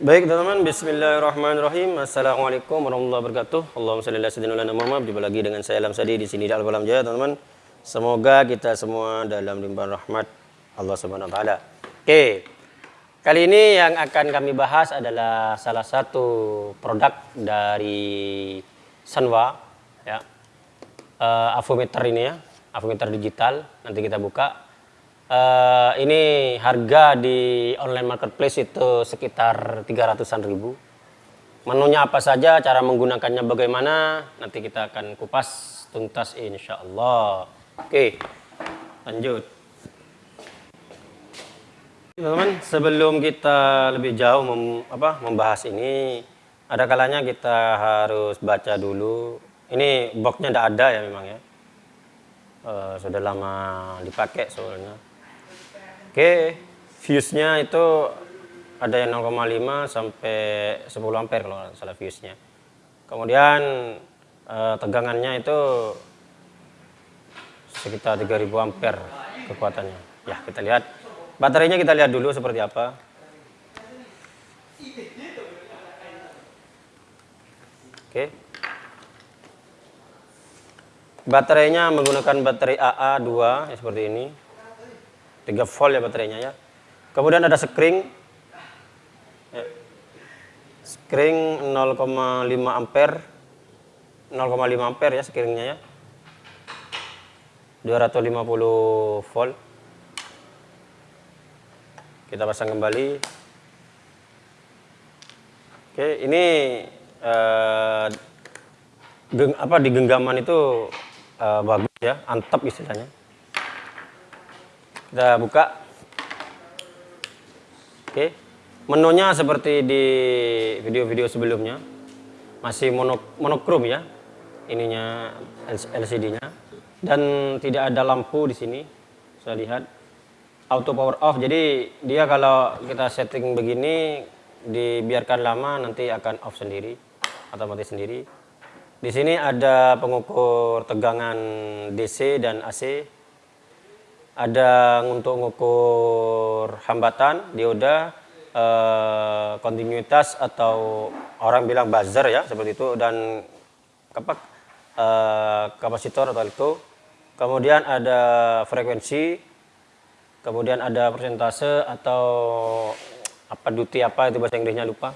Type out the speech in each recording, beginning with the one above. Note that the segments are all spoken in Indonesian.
Baik teman-teman, Bismillahirrahmanirrahim. Assalamualaikum warahmatullahi wabarakatuh. Allahumma salli ala sayyidina Muhammad. Jumpa lagi dengan saya Alam Sadi di sini di Al-Qalam Jaya, teman-teman. Semoga kita semua dalam limpahan rahmat Allah Subhanahu wa taala. Oke. Kali ini yang akan kami bahas adalah salah satu produk dari Sanwa ya. Uh, avometer ini ya, avometer digital. Nanti kita buka Uh, ini harga di online marketplace itu sekitar 300-an ribu. Menunya apa saja, cara menggunakannya bagaimana, nanti kita akan kupas tuntas insya Allah. Oke, lanjut. Teman-teman, sebelum kita lebih jauh mem, apa, membahas ini, ada kalanya kita harus baca dulu. Ini boxnya tidak ada ya memang ya. Uh, sudah lama dipakai soalnya. Oke, fuse-nya itu ada yang 0,5 sampai 10 ampere kalau salah fuse-nya. Kemudian eh, tegangannya itu sekitar 3000 ampere kekuatannya. Ya, kita lihat. Baterainya kita lihat dulu seperti apa. Oke. Baterainya menggunakan baterai AA2 ya, seperti ini. 3 volt ya baterainya ya. Kemudian ada screen. Ya. Screen 0,5 ampere. 0,5 ampere ya screennya ya. 250 volt. Kita pasang kembali. Oke, ini eh, geng, apa di genggaman itu eh, bagus ya, antap istilahnya. Kita buka. Oke. Menunya seperti di video-video sebelumnya. Masih mono, monokrom ya. Ininya LCD-nya. Dan tidak ada lampu di sini. Saya lihat. Auto power off. Jadi dia kalau kita setting begini dibiarkan lama nanti akan off sendiri atau mati sendiri. Di sini ada pengukur tegangan DC dan AC ada untuk mengukur hambatan dioda eh, kontinuitas atau orang bilang buzzer ya seperti itu dan apa eh, kapasitor atau itu. Kemudian ada frekuensi kemudian ada persentase atau apa duty apa itu bahasa Inggrisnya lupa.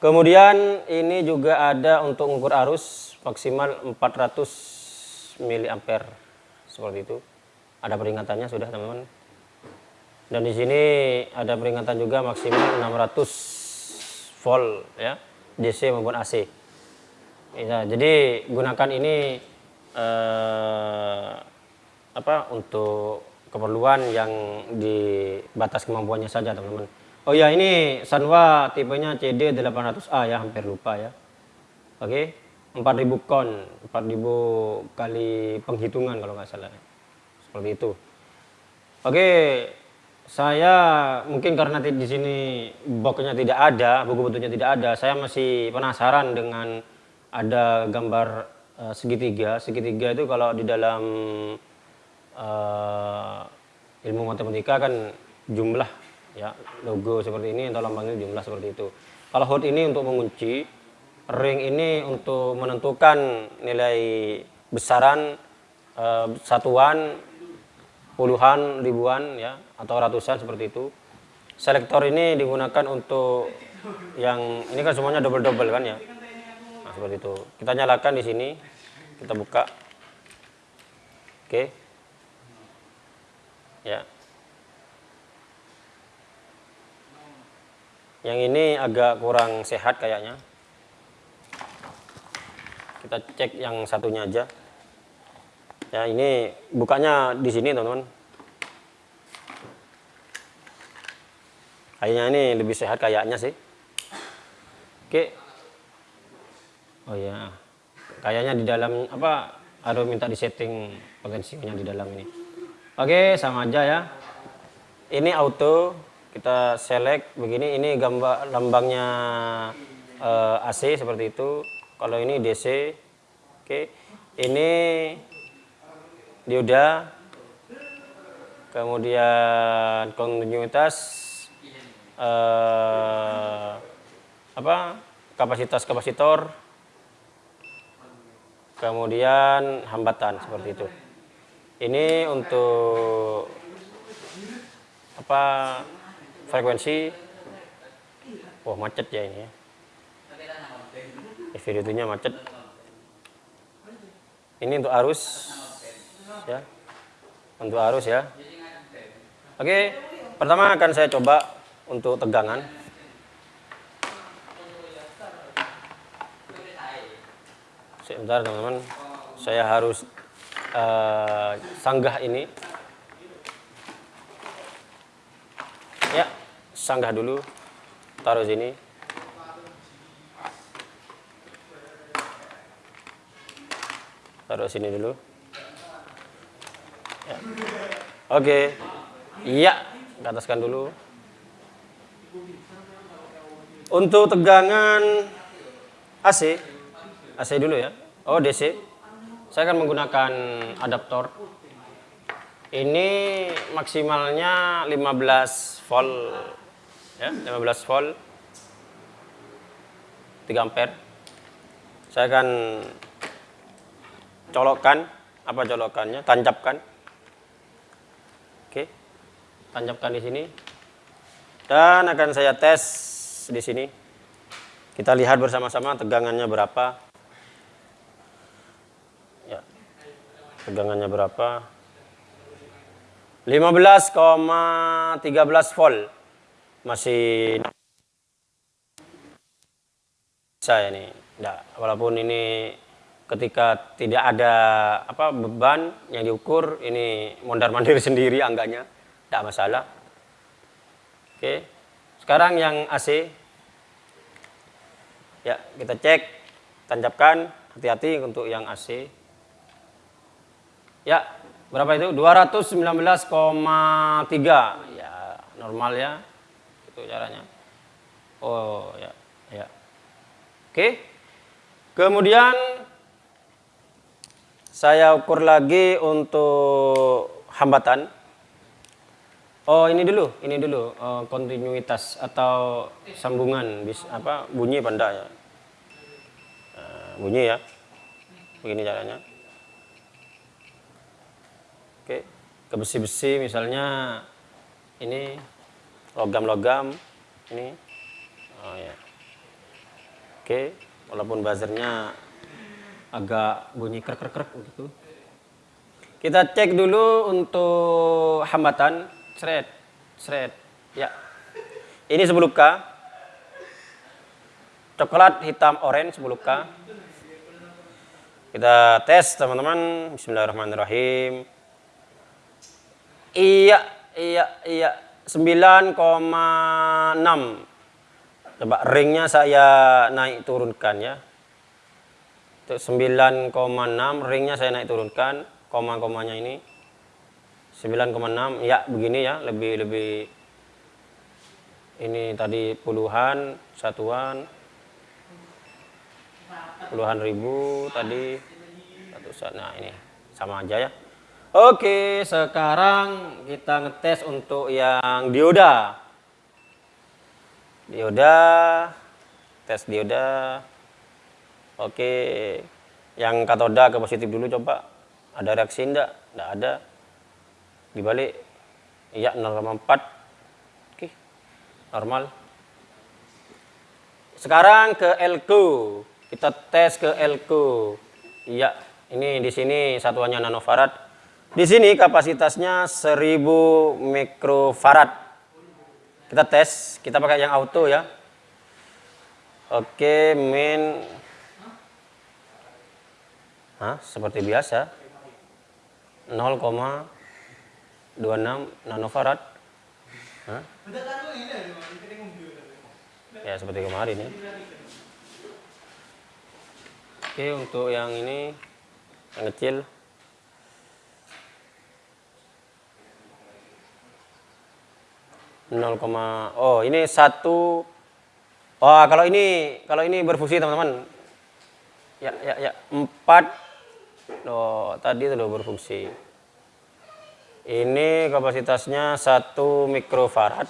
Kemudian ini juga ada untuk mengukur arus maksimal 400 miliampere seperti itu ada peringatannya sudah teman-teman. Dan di sini ada peringatan juga maksimal 600 volt ya DC maupun AC ya, jadi gunakan ini eh, apa untuk keperluan yang di batas kemampuannya saja teman-teman. Oh ya ini Sanwa tipenya CD 800A ya hampir lupa ya. Oke 4000 kon 4000 kali penghitungan kalau nggak salah seperti itu. Oke, saya mungkin karena di sini boxnya tidak ada, buku bentuknya tidak ada, saya masih penasaran dengan ada gambar uh, segitiga. Segitiga itu kalau di dalam uh, ilmu matematika kan jumlah ya logo seperti ini atau lambangnya jumlah seperti itu. Kalau hot ini untuk mengunci, ring ini untuk menentukan nilai besaran uh, satuan puluhan, ribuan ya atau ratusan seperti itu. Selektor ini digunakan untuk yang ini kan semuanya double-double kan ya. Nah, seperti itu. Kita nyalakan di sini. Kita buka. Oke. Ya. Yang ini agak kurang sehat kayaknya. Kita cek yang satunya aja. Ya, ini bukanya di sini, teman-teman. Kayaknya ini lebih sehat kayaknya sih. Oke. Oh ya. Kayaknya di dalam apa harus minta disetting potensinya di dalam ini. Oke, sama aja ya. Ini auto, kita select begini ini gambar lambangnya uh, eh, AC seperti itu. Kalau ini DC. Oke. Ini dioda kemudian kontinuitas uh, apa? Kapasitas kapasitor. Kemudian hambatan seperti itu. Ini untuk apa frekuensi. Wah macet ya ini ya. Video macet. Ini untuk arus ya. Untuk arus ya. Oke pertama akan saya coba untuk tegangan. Sebentar teman-teman. Saya harus uh, sanggah ini. Ya sanggah dulu. Taruh sini. Taruh sini dulu oke. Iya ke ataskan dulu. Untuk tegangan AC AC dulu ya. Oh DC saya akan menggunakan adaptor. Ini maksimalnya 15 volt ya 15 volt. 3 ampere. Saya akan colokkan. Apa colokannya? Tancapkan tancapkan di sini. Dan akan saya tes di sini. Kita lihat bersama-sama tegangannya berapa. Ya. Tegangannya berapa? 15,13 volt. Masih saya ini. Enggak walaupun ini ketika tidak ada apa beban yang diukur ini mondar mandir sendiri angganya tidak masalah. Oke sekarang yang AC ya kita cek tancapkan. Hati-hati untuk yang AC ya berapa itu? 219,3 ya normal ya. Itu caranya. Oh ya ya. Oke kemudian saya ukur lagi untuk hambatan. Oh ini dulu, ini dulu uh, kontinuitas atau sambungan bis apa bunyi pada ya. Uh, bunyi ya. Begini caranya. Oke, ke besi-besi misalnya ini logam-logam ini. Oh ya. Oke, walaupun buzzernya agak bunyi krek krek krek gitu. Kita cek dulu untuk hambatan shred, shred. Ya. Ini 10K. Coklat hitam orange 10K. Kita tes teman-teman. Bismillahirrahmanirrahim. Iya, iya, iya. 9,6. Coba ringnya saya naik turunkan ya. 9,6 ringnya saya naik turunkan koma-komanya ini 9,6 ya begini ya lebih lebih ini tadi puluhan satuan puluhan ribu tadi ratusan nah ini sama aja ya Oke sekarang kita ngetes untuk yang dioda dioda tes dioda Oke, yang katoda ke positif dulu coba. Ada reaksi enggak? Enggak ada. Dibalik. Iya 0,4. Oke. Normal. Sekarang ke elko. Kita tes ke elko. Iya, ini di sini satuannya nanofarad. Di sini kapasitasnya 1000 mikrofarad. Kita tes, kita pakai yang auto ya. Oke, min Hah? Seperti biasa. 0,26 nanofarad. Hah? Ya, seperti kemarin ya. Oke, untuk yang ini yang kecil nol oh ini satu oh kalau ini kalau ini berfungsi teman-teman ya ya ya empat Oh, tadi itu loh berfungsi. Ini kapasitasnya 1 mikrofarad.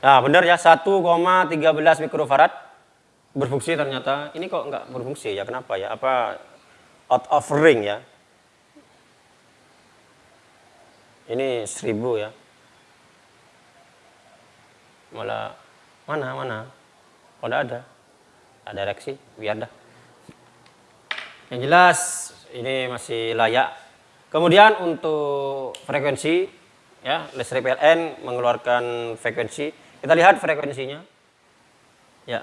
Nah, benar ya 1,13 mikrofarad berfungsi ternyata. Ini kok nggak berfungsi ya? Kenapa ya? Apa out of ring ya? Ini 1000 ya. Malah mana mana? Oh, ada. Ada reaksi, biar dah. Yang jelas ini masih layak. Kemudian untuk frekuensi ya, listrik PLN mengeluarkan frekuensi kita lihat frekuensinya. Ya.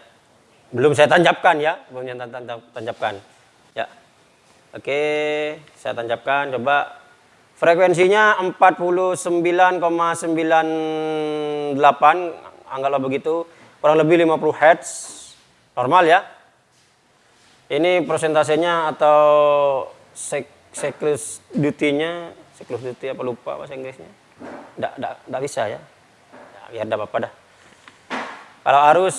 Belum saya tancapkan ya, belum saya tancapkan. Ya. Oke, saya tancapkan coba frekuensinya 49,98 anggaplah begitu, kurang lebih 50 Hz. Normal ya. Ini persentasenya atau sek cyclus duty-nya, cyclus duty apa lupa bahasa Inggrisnya. Enggak bisa ya. biar enggak apa-apa dah. Kalau arus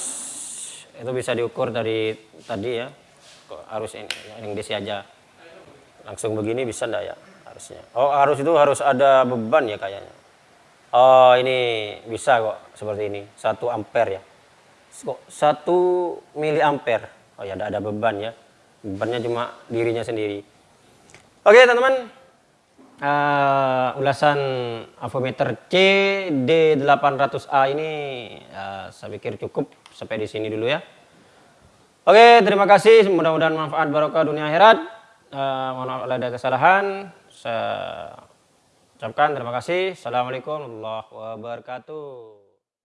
itu bisa diukur dari tadi ya. Arus ini yang DC aja. Langsung begini bisa enggak ya arusnya? Oh, arus itu harus ada beban ya kayaknya. Oh, ini bisa kok seperti ini. 1 ampere ya. Kok 1 miliampere. Oh ya, ada ada beban ya. Bebannya cuma dirinya sendiri. Oke, teman-teman uh, ulasan avometer CD800A ini uh, saya pikir cukup sampai di sini dulu ya. Oke, terima kasih. Mudah-mudahan manfaat barokah dunia akhirat. Uh, mohon maaf ada kesalahan. Saya ucapkan terima kasih. Assalamualaikum warahmatullahi wabarakatuh.